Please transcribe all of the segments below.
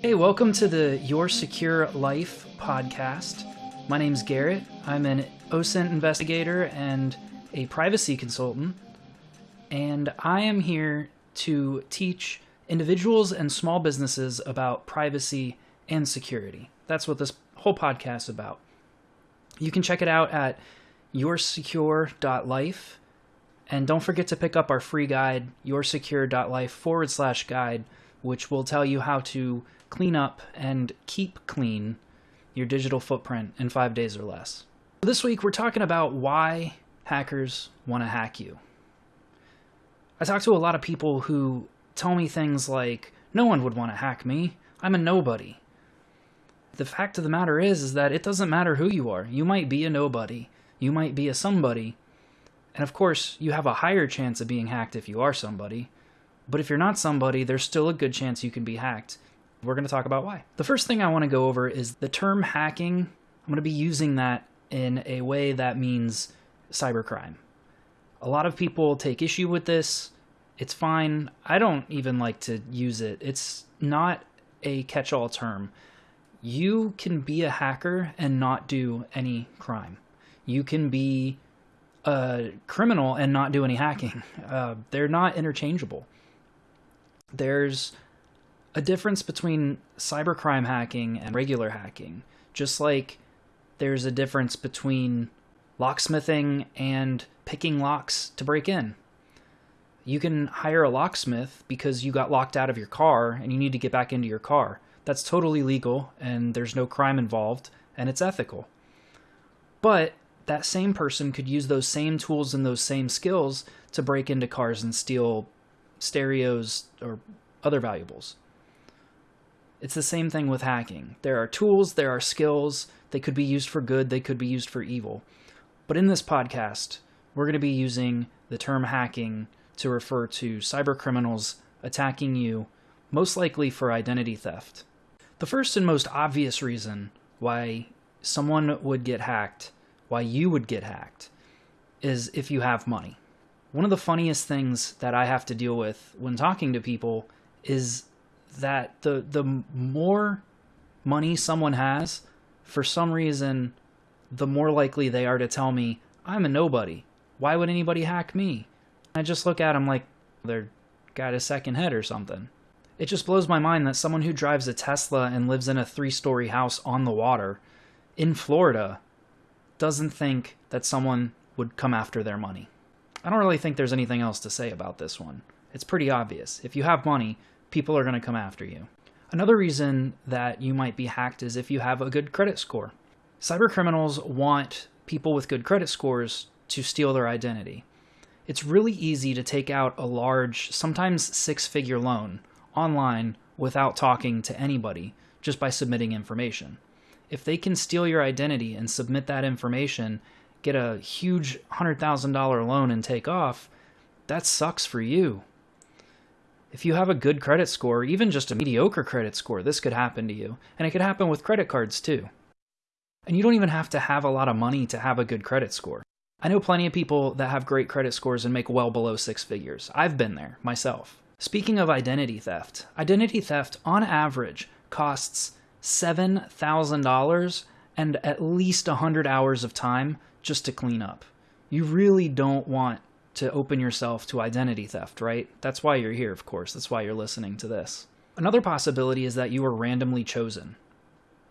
Hey, welcome to the Your Secure Life podcast. My name's Garrett. I'm an OSINT investigator and a privacy consultant, and I am here to teach individuals and small businesses about privacy and security. That's what this whole podcast is about. You can check it out at yoursecure.life. And don't forget to pick up our free guide, yoursecure.life forward slash guide, which will tell you how to clean up and keep clean your digital footprint in five days or less. This week, we're talking about why hackers want to hack you. I talk to a lot of people who tell me things like, no one would want to hack me. I'm a nobody. The fact of the matter is, is that it doesn't matter who you are. You might be a nobody. You might be a somebody. And of course, you have a higher chance of being hacked if you are somebody. But if you're not somebody, there's still a good chance you can be hacked. We're going to talk about why. The first thing I want to go over is the term hacking. I'm going to be using that in a way that means cybercrime. A lot of people take issue with this. It's fine. I don't even like to use it. It's not a catch all term. You can be a hacker and not do any crime. You can be a criminal and not do any hacking. Uh, they're not interchangeable. There's a difference between cybercrime hacking and regular hacking, just like there's a difference between locksmithing and picking locks to break in. You can hire a locksmith because you got locked out of your car and you need to get back into your car. That's totally legal and there's no crime involved and it's ethical. But that same person could use those same tools and those same skills to break into cars and steal stereos or other valuables. It's the same thing with hacking. There are tools, there are skills, they could be used for good, they could be used for evil. But in this podcast, we're going to be using the term hacking to refer to cyber criminals attacking you, most likely for identity theft. The first and most obvious reason why someone would get hacked, why you would get hacked, is if you have money. One of the funniest things that I have to deal with when talking to people is that the the more money someone has, for some reason, the more likely they are to tell me, I'm a nobody. Why would anybody hack me? I just look at them like they're got a second head or something. It just blows my mind that someone who drives a Tesla and lives in a three story house on the water in Florida doesn't think that someone would come after their money. I don't really think there's anything else to say about this one. It's pretty obvious. If you have money, people are going to come after you. Another reason that you might be hacked is if you have a good credit score. Cybercriminals want people with good credit scores to steal their identity. It's really easy to take out a large, sometimes six figure loan online without talking to anybody, just by submitting information. If they can steal your identity and submit that information, get a huge $100,000 loan and take off, that sucks for you. If you have a good credit score, even just a mediocre credit score, this could happen to you. And it could happen with credit cards too. And you don't even have to have a lot of money to have a good credit score. I know plenty of people that have great credit scores and make well below six figures. I've been there myself. Speaking of identity theft, identity theft on average costs $7,000 and at least 100 hours of time just to clean up. You really don't want to open yourself to identity theft, right? That's why you're here, of course. That's why you're listening to this. Another possibility is that you were randomly chosen.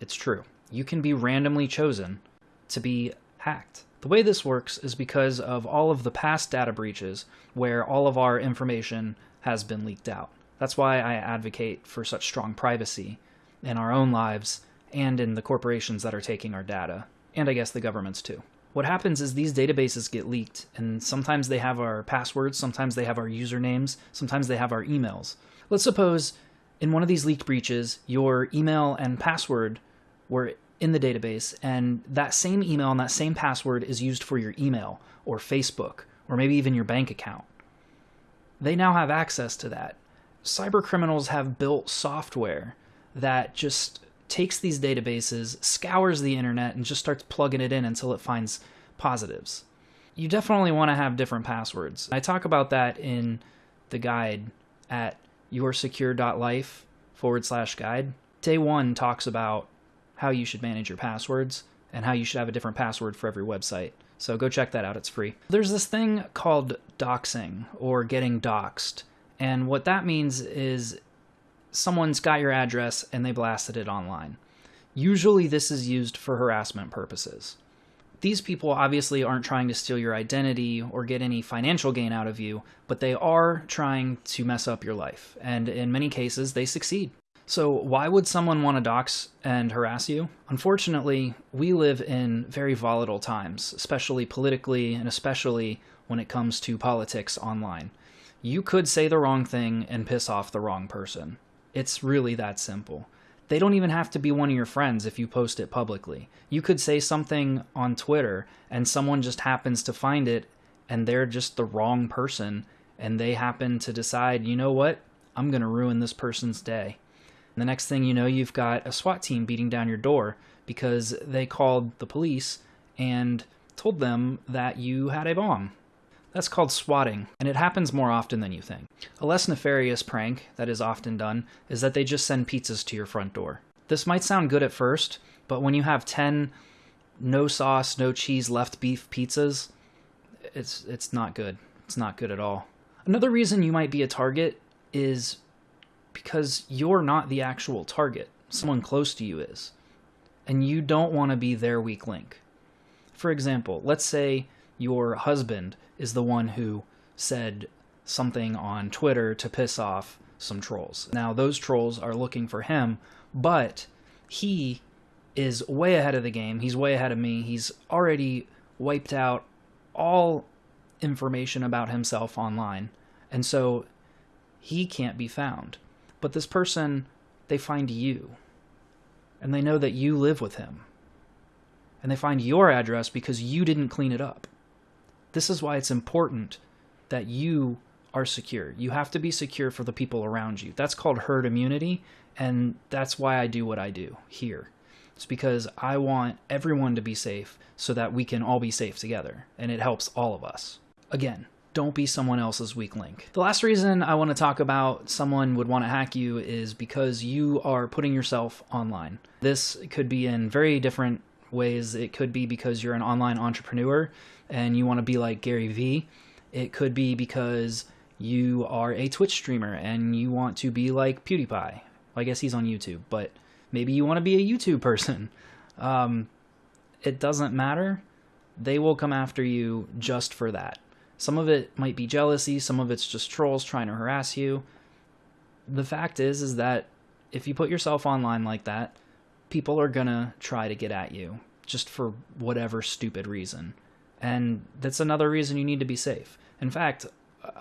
It's true. You can be randomly chosen to be hacked. The way this works is because of all of the past data breaches where all of our information has been leaked out. That's why I advocate for such strong privacy in our own lives and in the corporations that are taking our data, and I guess the governments too. What happens is these databases get leaked, and sometimes they have our passwords, sometimes they have our usernames, sometimes they have our emails. Let's suppose in one of these leaked breaches, your email and password were in the database, and that same email and that same password is used for your email or Facebook or maybe even your bank account. They now have access to that. Cyber criminals have built software that just takes these databases, scours the internet, and just starts plugging it in until it finds positives. You definitely want to have different passwords. I talk about that in the guide at yoursecure.life forward slash guide. Day one talks about how you should manage your passwords and how you should have a different password for every website. So go check that out, it's free. There's this thing called doxing or getting doxed. And what that means is someone's got your address and they blasted it online. Usually, this is used for harassment purposes. These people obviously aren't trying to steal your identity or get any financial gain out of you, but they are trying to mess up your life. And in many cases, they succeed. So, why would someone want to dox and harass you? Unfortunately, we live in very volatile times, especially politically and especially when it comes to politics online. You could say the wrong thing and piss off the wrong person. It's really that simple. They don't even have to be one of your friends if you post it publicly. You could say something on Twitter and someone just happens to find it and they're just the wrong person and they happen to decide, you know what? I'm going to ruin this person's day. The next thing you know, you've got a SWAT team beating down your door because they called the police and told them that you had a bomb. That's called swatting, and it happens more often than you think. A less nefarious prank that is often done is that they just send pizzas to your front door. This might sound good at first, but when you have 10 no sauce, no cheese, left beef pizzas, it's it's not good. It's not good at all. Another reason you might be a target is because you're not the actual target. Someone close to you is. And you don't want to be their weak link. For example, let's say your husband is the one who said something on Twitter to piss off some trolls. Now, those trolls are looking for him, but he is way ahead of the game. He's way ahead of me. He's already wiped out all information about himself online. And so he can't be found. But this person, they find you. And they know that you live with him. And they find your address because you didn't clean it up. This is why it's important that you are secure. You have to be secure for the people around you. That's called herd immunity, and that's why I do what I do here. It's because I want everyone to be safe so that we can all be safe together, and it helps all of us. Again, don't be someone else's weak link. The last reason I want to talk about someone would want to hack you is because you are putting yourself online. This could be in very different ways. It could be because you're an online entrepreneur and you want to be like Gary Vee. It could be because you are a Twitch streamer and you want to be like PewDiePie. Well, I guess he's on YouTube, but maybe you want to be a YouTube person. Um, it doesn't matter. They will come after you just for that. Some of it might be jealousy, some of it's just trolls trying to harass you. The fact is is that if you put yourself online like that, people are going to try to get at you just for whatever stupid reason. And that's another reason you need to be safe. In fact,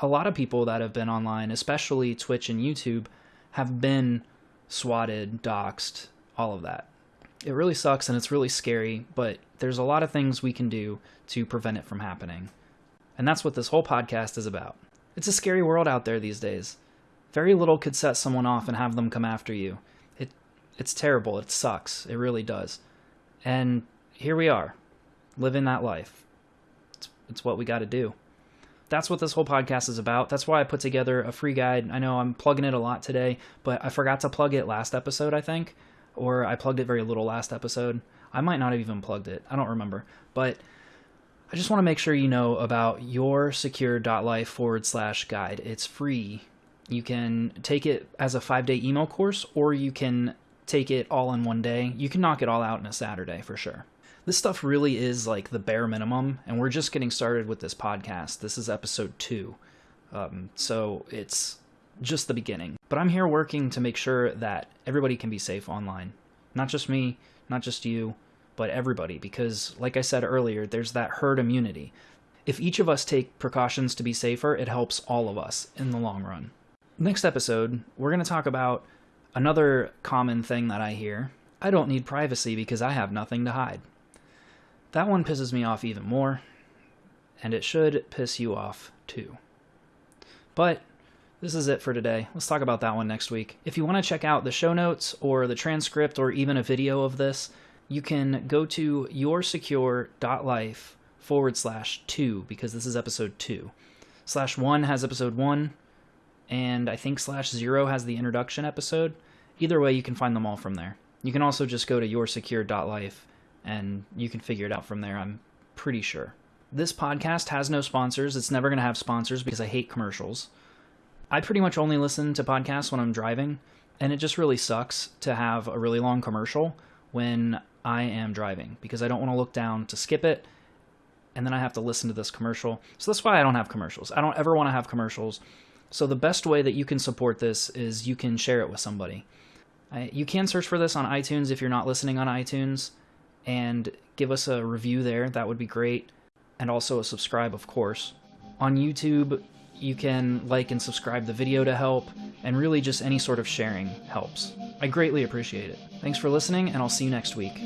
a lot of people that have been online, especially Twitch and YouTube, have been swatted, doxxed, all of that. It really sucks and it's really scary, but there's a lot of things we can do to prevent it from happening. And that's what this whole podcast is about. It's a scary world out there these days. Very little could set someone off and have them come after you. It it's terrible. It sucks. It really does. And here we are, living that life. It's, it's what we got to do. That's what this whole podcast is about. That's why I put together a free guide. I know I'm plugging it a lot today, but I forgot to plug it last episode, I think, or I plugged it very little last episode. I might not have even plugged it. I don't remember. But I just want to make sure you know about your secure.life forward slash guide. It's free. You can take it as a five day email course, or you can take it all in one day. You can knock it all out in a Saturday for sure. This stuff really is like the bare minimum, and we're just getting started with this podcast. This is episode two. Um, so it's just the beginning. But I'm here working to make sure that everybody can be safe online. Not just me, not just you, but everybody, because like I said earlier, there's that herd immunity. If each of us take precautions to be safer, it helps all of us in the long run. Next episode, we're going to talk about another common thing that I hear. I don't need privacy because I have nothing to hide. That one pisses me off even more, and it should piss you off too. But This is it for today. Let's talk about that one next week. If you want to check out the show notes or the transcript or even a video of this, you can go to yoursecure.life forward slash two because this is episode two. Slash one has episode one, and I think slash zero has the introduction episode. Either way, you can find them all from there. You can also just go to yoursecure.life and you can figure it out from there, I'm pretty sure. This podcast has no sponsors. It's never going to have sponsors because I hate commercials. I pretty much only listen to podcasts when I'm driving, and it just really sucks to have a really long commercial when I am driving because I don't want to look down to skip it and then I have to listen to this commercial. So that's why I don't have commercials. I don't ever want to have commercials. So the best way that you can support this is you can share it with somebody. you can search for this on iTunes if you're not listening on iTunes and give us a review there. That would be great. And also a subscribe, of course. On YouTube, you can like and subscribe the video to help, and really just any sort of sharing helps. I greatly appreciate it. Thanks for listening, and I'll see you next week.